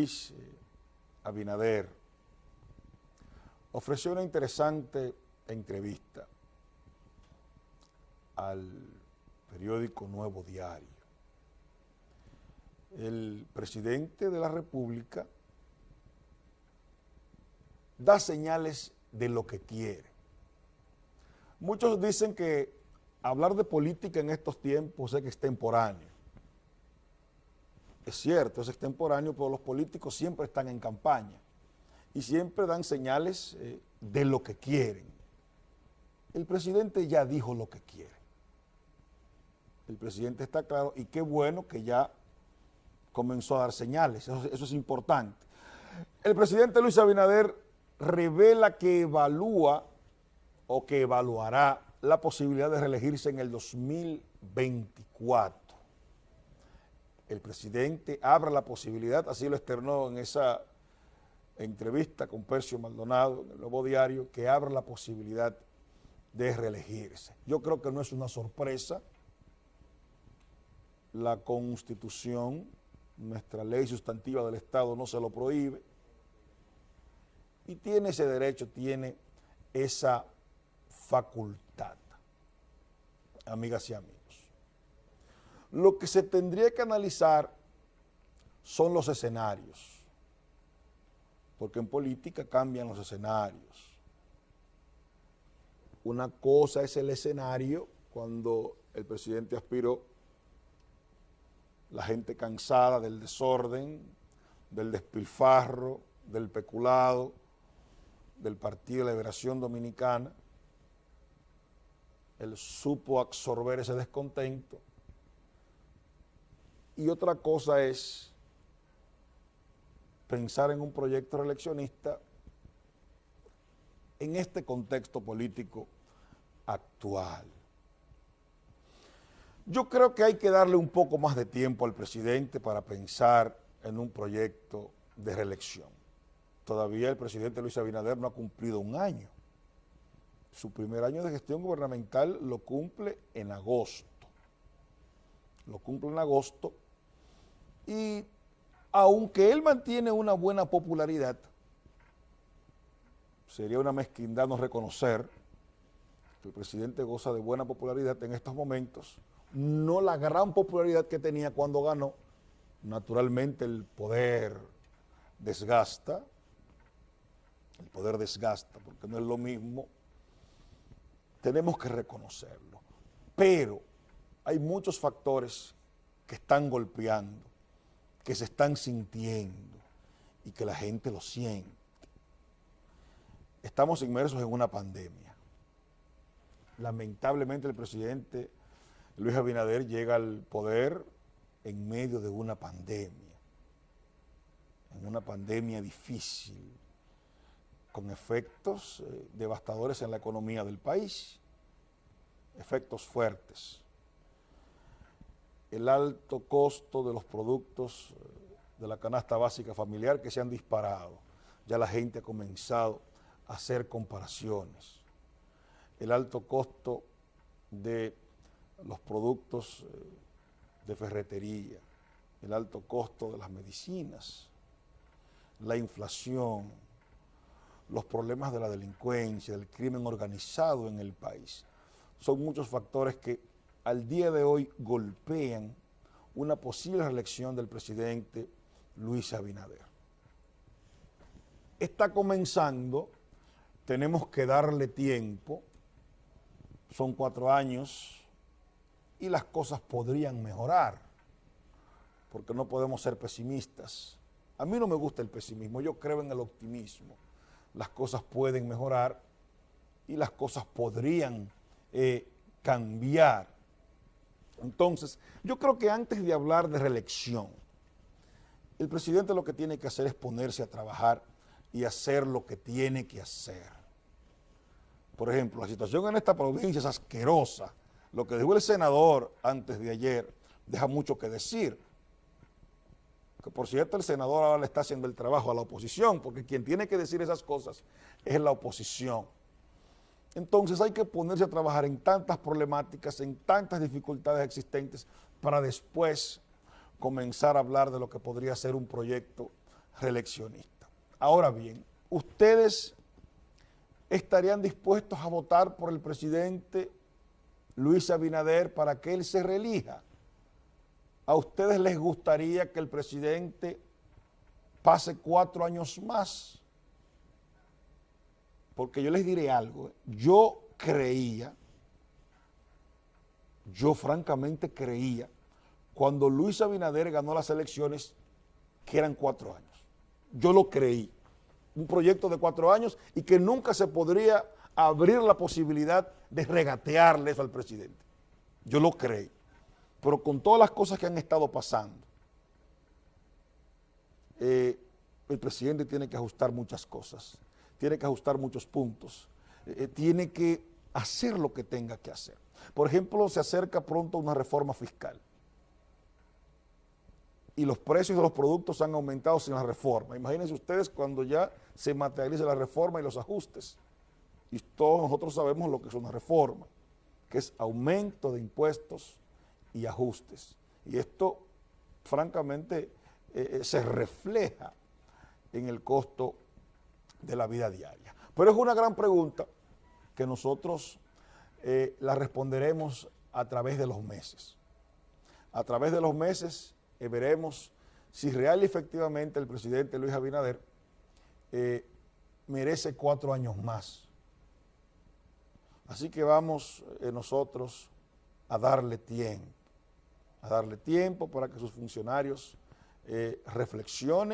Luis eh, Abinader ofreció una interesante entrevista al periódico Nuevo Diario. El presidente de la República da señales de lo que quiere. Muchos dicen que hablar de política en estos tiempos es que es cierto, es extemporáneo, pero los políticos siempre están en campaña y siempre dan señales eh, de lo que quieren. El presidente ya dijo lo que quiere. El presidente está claro y qué bueno que ya comenzó a dar señales, eso, eso es importante. El presidente Luis Abinader revela que evalúa o que evaluará la posibilidad de reelegirse en el 2024. El presidente abre la posibilidad, así lo externó en esa entrevista con Percio Maldonado en el Nuevo Diario, que abre la posibilidad de reelegirse. Yo creo que no es una sorpresa. La Constitución, nuestra ley sustantiva del Estado no se lo prohíbe. Y tiene ese derecho, tiene esa facultad, amigas y amigos. Lo que se tendría que analizar son los escenarios, porque en política cambian los escenarios. Una cosa es el escenario cuando el presidente aspiró, la gente cansada del desorden, del despilfarro, del peculado, del Partido de Liberación Dominicana, él supo absorber ese descontento. Y otra cosa es pensar en un proyecto reeleccionista en este contexto político actual. Yo creo que hay que darle un poco más de tiempo al presidente para pensar en un proyecto de reelección. Todavía el presidente Luis Abinader no ha cumplido un año su primer año de gestión gubernamental lo cumple en agosto. Lo cumple en agosto y aunque él mantiene una buena popularidad, sería una mezquindad no reconocer que el presidente goza de buena popularidad en estos momentos, no la gran popularidad que tenía cuando ganó, naturalmente el poder desgasta, el poder desgasta, porque no es lo mismo. Tenemos que reconocerlo. Pero hay muchos factores que están golpeando, que se están sintiendo y que la gente lo siente. Estamos inmersos en una pandemia. Lamentablemente el presidente Luis Abinader llega al poder en medio de una pandemia, en una pandemia difícil, con efectos eh, devastadores en la economía del país, efectos fuertes. El alto costo de los productos eh, de la canasta básica familiar que se han disparado. Ya la gente ha comenzado a hacer comparaciones. El alto costo de los productos eh, de ferretería, el alto costo de las medicinas, la inflación, los problemas de la delincuencia, del crimen organizado en el país. Son muchos factores que al día de hoy golpean una posible reelección del presidente Luis Abinader. Está comenzando, tenemos que darle tiempo, son cuatro años y las cosas podrían mejorar, porque no podemos ser pesimistas. A mí no me gusta el pesimismo, yo creo en el optimismo las cosas pueden mejorar y las cosas podrían eh, cambiar. Entonces, yo creo que antes de hablar de reelección, el presidente lo que tiene que hacer es ponerse a trabajar y hacer lo que tiene que hacer. Por ejemplo, la situación en esta provincia es asquerosa. Lo que dijo el senador antes de ayer deja mucho que decir que por cierto el senador ahora le está haciendo el trabajo a la oposición, porque quien tiene que decir esas cosas es la oposición. Entonces hay que ponerse a trabajar en tantas problemáticas, en tantas dificultades existentes, para después comenzar a hablar de lo que podría ser un proyecto reeleccionista. Ahora bien, ustedes estarían dispuestos a votar por el presidente Luis Abinader para que él se reelija. ¿A ustedes les gustaría que el presidente pase cuatro años más? Porque yo les diré algo, yo creía, yo francamente creía, cuando Luis Abinader ganó las elecciones, que eran cuatro años. Yo lo creí un proyecto de cuatro años y que nunca se podría abrir la posibilidad de regatearle eso al presidente. Yo lo creí. Pero con todas las cosas que han estado pasando, eh, el presidente tiene que ajustar muchas cosas, tiene que ajustar muchos puntos, eh, tiene que hacer lo que tenga que hacer. Por ejemplo, se acerca pronto una reforma fiscal y los precios de los productos han aumentado sin la reforma. Imagínense ustedes cuando ya se materialice la reforma y los ajustes. Y todos nosotros sabemos lo que es una reforma, que es aumento de impuestos y ajustes. Y esto, francamente, eh, eh, se refleja en el costo de la vida diaria. Pero es una gran pregunta que nosotros eh, la responderemos a través de los meses. A través de los meses eh, veremos si real y efectivamente el presidente Luis Abinader eh, merece cuatro años más. Así que vamos nosotros a darle tiempo, a darle tiempo para que sus funcionarios reflexionen